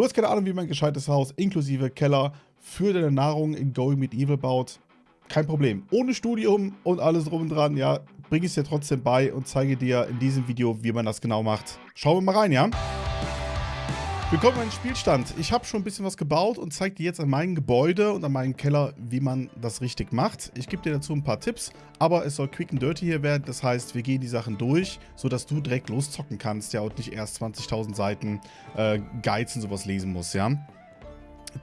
Du hast keine Ahnung, wie man ein gescheites Haus inklusive Keller für deine Nahrung in Going Medieval baut. Kein Problem. Ohne Studium und alles drum und dran, ja, bringe ich es dir trotzdem bei und zeige dir in diesem Video, wie man das genau macht. Schauen wir mal rein, ja? Willkommen in meinem Spielstand. Ich habe schon ein bisschen was gebaut und zeige dir jetzt an meinem Gebäude und an meinem Keller, wie man das richtig macht. Ich gebe dir dazu ein paar Tipps, aber es soll quick and dirty hier werden. Das heißt, wir gehen die Sachen durch, sodass du direkt loszocken kannst, ja, und nicht erst 20.000 Seiten äh, Guides und sowas lesen musst, ja.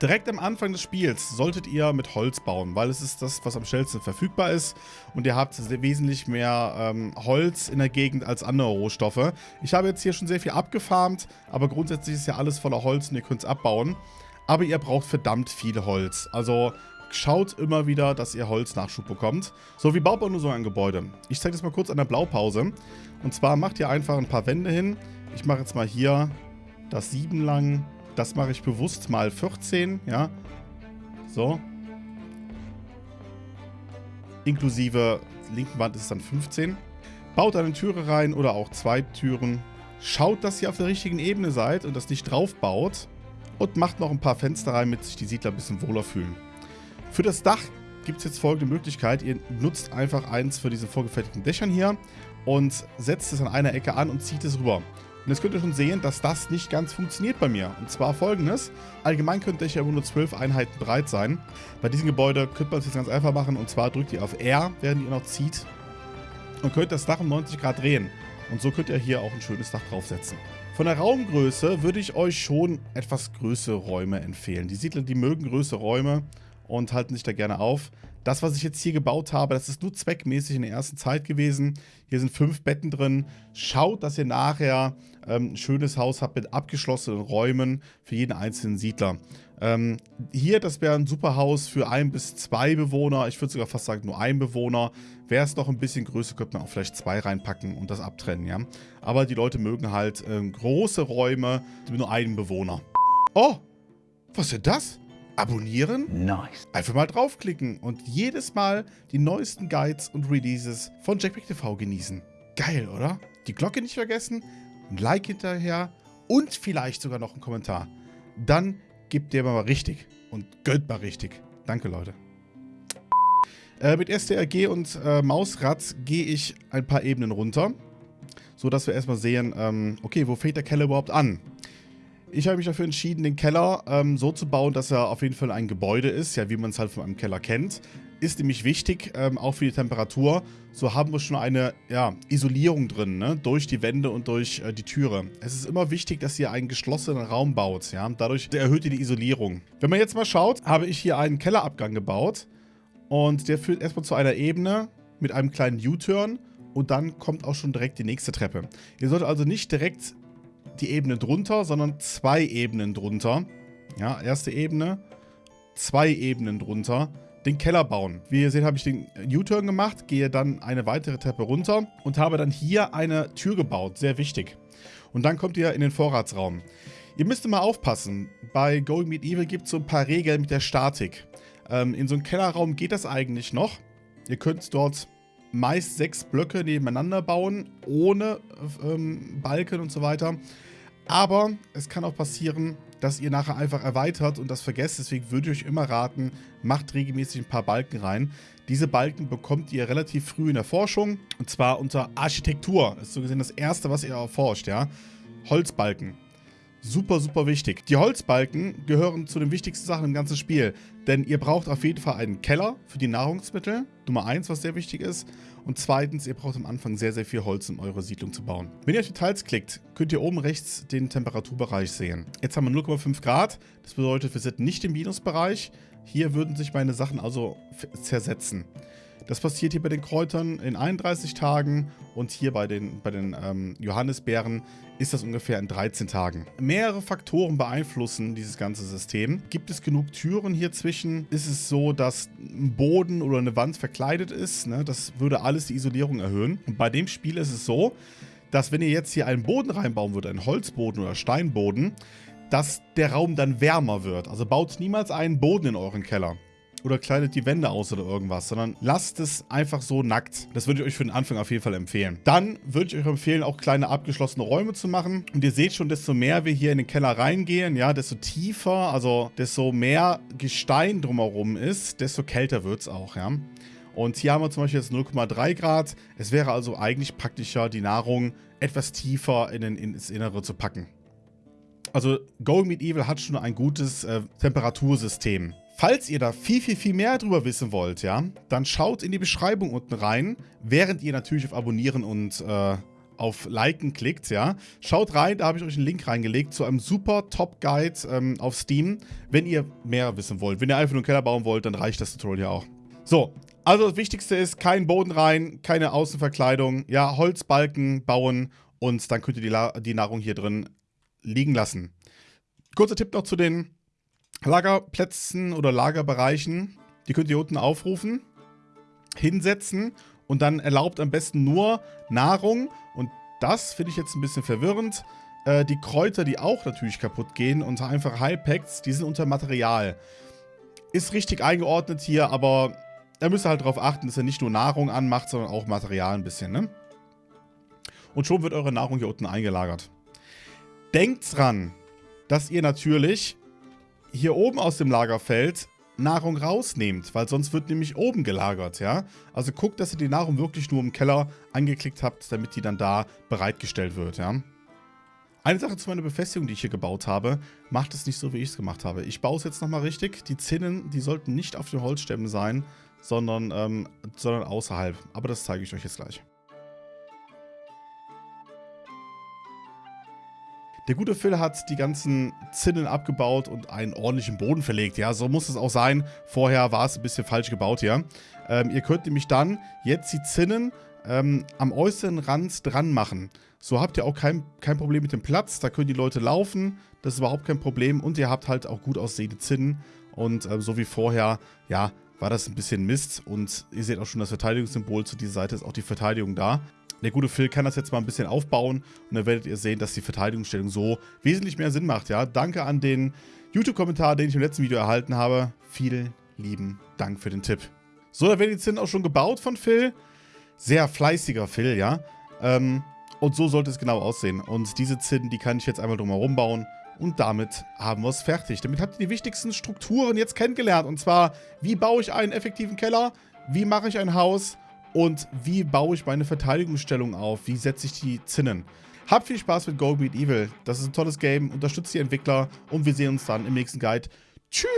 Direkt am Anfang des Spiels solltet ihr mit Holz bauen, weil es ist das, was am schnellsten verfügbar ist und ihr habt wesentlich mehr ähm, Holz in der Gegend als andere Rohstoffe. Ich habe jetzt hier schon sehr viel abgefarmt, aber grundsätzlich ist ja alles voller Holz und ihr könnt es abbauen. Aber ihr braucht verdammt viel Holz, also schaut immer wieder, dass ihr Holznachschub bekommt. So, wie baut man nur so ein Gebäude? Ich zeige das mal kurz an der Blaupause. Und zwar macht ihr einfach ein paar Wände hin. Ich mache jetzt mal hier das 7 lang, das mache ich bewusst mal 14, ja. So. Inklusive linken Wand ist es dann 15. Baut eine Türe rein oder auch zwei Türen. Schaut, dass ihr auf der richtigen Ebene seid und das nicht drauf baut. Und macht noch ein paar Fenster rein, damit sich die Siedler ein bisschen wohler fühlen. Für das Dach gibt es jetzt folgende Möglichkeit. Ihr nutzt einfach eins für diese vorgefertigten Dächern hier und setzt es an einer Ecke an und zieht es rüber. Und jetzt könnt ihr schon sehen, dass das nicht ganz funktioniert bei mir. Und zwar folgendes. Allgemein könnt ihr ja nur 12 Einheiten breit sein. Bei diesem Gebäude könnte man es jetzt ganz einfach machen. Und zwar drückt ihr auf R, während ihr noch zieht. Und könnt das Dach um 90 Grad drehen. Und so könnt ihr hier auch ein schönes Dach draufsetzen. Von der Raumgröße würde ich euch schon etwas größere Räume empfehlen. Die Siedler, die mögen größere Räume und halten sich da gerne auf. Das, was ich jetzt hier gebaut habe, das ist nur zweckmäßig in der ersten Zeit gewesen. Hier sind fünf Betten drin. Schaut, dass ihr nachher ähm, ein schönes Haus habt mit abgeschlossenen Räumen für jeden einzelnen Siedler. Ähm, hier, das wäre ein super Haus für ein bis zwei Bewohner. Ich würde sogar fast sagen, nur ein Bewohner. Wäre es noch ein bisschen größer, könnte man auch vielleicht zwei reinpacken und das abtrennen, ja. Aber die Leute mögen halt ähm, große Räume mit nur einem Bewohner. Oh, was ist denn das? Abonnieren. Nice. Einfach mal draufklicken und jedes Mal die neuesten Guides und Releases von Jackpack TV genießen. Geil, oder? Die Glocke nicht vergessen, ein Like hinterher und vielleicht sogar noch einen Kommentar. Dann gebt ihr mal richtig und gönnt mal richtig. Danke, Leute. Äh, mit STRG und äh, Mausrad gehe ich ein paar Ebenen runter, sodass wir erstmal sehen, ähm, okay, wo fängt der Keller überhaupt an? Ich habe mich dafür entschieden, den Keller ähm, so zu bauen, dass er auf jeden Fall ein Gebäude ist, ja, wie man es halt von einem Keller kennt. Ist nämlich wichtig, ähm, auch für die Temperatur. So haben wir schon eine ja, Isolierung drin, ne? durch die Wände und durch äh, die Türe. Es ist immer wichtig, dass ihr einen geschlossenen Raum baut. Ja? Dadurch erhöht ihr die Isolierung. Wenn man jetzt mal schaut, habe ich hier einen Kellerabgang gebaut. Und der führt erstmal zu einer Ebene mit einem kleinen U-Turn. Und dann kommt auch schon direkt die nächste Treppe. Ihr solltet also nicht direkt die Ebene drunter, sondern zwei Ebenen drunter. Ja, erste Ebene, zwei Ebenen drunter. Den Keller bauen. Wie ihr seht, habe ich den U-Turn gemacht, gehe dann eine weitere Treppe runter und habe dann hier eine Tür gebaut. Sehr wichtig. Und dann kommt ihr in den Vorratsraum. Ihr müsst immer aufpassen. Bei Going Medieval gibt es so ein paar Regeln mit der Statik. Ähm, in so einem Kellerraum geht das eigentlich noch. Ihr könnt dort meist sechs Blöcke nebeneinander bauen, ohne ähm, Balken und so weiter. Aber es kann auch passieren, dass ihr nachher einfach erweitert und das vergesst. Deswegen würde ich euch immer raten, macht regelmäßig ein paar Balken rein. Diese Balken bekommt ihr relativ früh in der Forschung. Und zwar unter Architektur. Das ist so gesehen das erste, was ihr erforscht, ja. Holzbalken. Super, super wichtig. Die Holzbalken gehören zu den wichtigsten Sachen im ganzen Spiel. Denn ihr braucht auf jeden Fall einen Keller für die Nahrungsmittel. Nummer eins, was sehr wichtig ist. Und zweitens, ihr braucht am Anfang sehr, sehr viel Holz, um eure Siedlung zu bauen. Wenn ihr auf Details klickt, könnt ihr oben rechts den Temperaturbereich sehen. Jetzt haben wir 0,5 Grad. Das bedeutet, wir sind nicht im Minusbereich. Hier würden sich meine Sachen also zersetzen. Das passiert hier bei den Kräutern in 31 Tagen und hier bei den, bei den ähm, Johannisbeeren ist das ungefähr in 13 Tagen. Mehrere Faktoren beeinflussen dieses ganze System. Gibt es genug Türen hier zwischen? Ist es so, dass ein Boden oder eine Wand verkleidet ist? Ne? Das würde alles die Isolierung erhöhen. Und bei dem Spiel ist es so, dass wenn ihr jetzt hier einen Boden reinbauen würdet, einen Holzboden oder Steinboden, dass der Raum dann wärmer wird. Also baut niemals einen Boden in euren Keller. Oder kleidet die Wände aus oder irgendwas, sondern lasst es einfach so nackt. Das würde ich euch für den Anfang auf jeden Fall empfehlen. Dann würde ich euch empfehlen, auch kleine abgeschlossene Räume zu machen. Und ihr seht schon, desto mehr wir hier in den Keller reingehen, ja, desto tiefer, also desto mehr Gestein drumherum ist, desto kälter wird es auch, ja. Und hier haben wir zum Beispiel jetzt 0,3 Grad. Es wäre also eigentlich praktischer, die Nahrung etwas tiefer in den, ins Innere zu packen. Also Going Meat Evil hat schon ein gutes äh, Temperatursystem. Falls ihr da viel, viel, viel mehr drüber wissen wollt, ja, dann schaut in die Beschreibung unten rein, während ihr natürlich auf Abonnieren und äh, auf Liken klickt, ja. Schaut rein, da habe ich euch einen Link reingelegt zu einem super Top-Guide ähm, auf Steam, wenn ihr mehr wissen wollt. Wenn ihr einfach nur einen Keller bauen wollt, dann reicht das Tutorial ja auch. So, also das Wichtigste ist, kein Boden rein, keine Außenverkleidung, ja, Holzbalken bauen und dann könnt ihr die, die Nahrung hier drin liegen lassen. Kurzer Tipp noch zu den Lagerplätzen oder Lagerbereichen. Die könnt ihr unten aufrufen, hinsetzen und dann erlaubt am besten nur Nahrung. Und das finde ich jetzt ein bisschen verwirrend. Äh, die Kräuter, die auch natürlich kaputt gehen, und einfach Heilpacks, die sind unter Material. Ist richtig eingeordnet hier, aber da müsst ihr halt darauf achten, dass er nicht nur Nahrung anmacht, sondern auch Material ein bisschen, ne? Und schon wird eure Nahrung hier unten eingelagert. Denkt dran, dass ihr natürlich hier oben aus dem Lagerfeld Nahrung rausnehmt, weil sonst wird nämlich oben gelagert, ja. Also guckt, dass ihr die Nahrung wirklich nur im Keller angeklickt habt, damit die dann da bereitgestellt wird, ja. Eine Sache zu meiner Befestigung, die ich hier gebaut habe, macht es nicht so, wie ich es gemacht habe. Ich baue es jetzt nochmal richtig. Die Zinnen, die sollten nicht auf den Holzstämmen sein, sondern, ähm, sondern außerhalb. Aber das zeige ich euch jetzt gleich. Der gute Phil hat die ganzen Zinnen abgebaut und einen ordentlichen Boden verlegt. Ja, so muss es auch sein. Vorher war es ein bisschen falsch gebaut hier. Ähm, ihr könnt nämlich dann jetzt die Zinnen ähm, am äußeren Rand dran machen. So habt ihr auch kein, kein Problem mit dem Platz. Da können die Leute laufen. Das ist überhaupt kein Problem. Und ihr habt halt auch gut aussehende Zinnen. Und äh, so wie vorher, ja, war das ein bisschen Mist. Und ihr seht auch schon das Verteidigungssymbol zu dieser Seite ist auch die Verteidigung da. Der gute Phil kann das jetzt mal ein bisschen aufbauen und dann werdet ihr sehen, dass die Verteidigungsstellung so wesentlich mehr Sinn macht. Ja, Danke an den YouTube-Kommentar, den ich im letzten Video erhalten habe. Vielen lieben Dank für den Tipp. So, da werden die Zinnen auch schon gebaut von Phil. Sehr fleißiger Phil, ja. Ähm, und so sollte es genau aussehen. Und diese Zinnen, die kann ich jetzt einmal drumherum bauen. Und damit haben wir es fertig. Damit habt ihr die wichtigsten Strukturen jetzt kennengelernt. Und zwar, wie baue ich einen effektiven Keller? Wie mache ich ein Haus? Und wie baue ich meine Verteidigungsstellung auf? Wie setze ich die Zinnen? Habt viel Spaß mit Go Beat Evil. Das ist ein tolles Game. Unterstützt die Entwickler. Und wir sehen uns dann im nächsten Guide. Tschüss!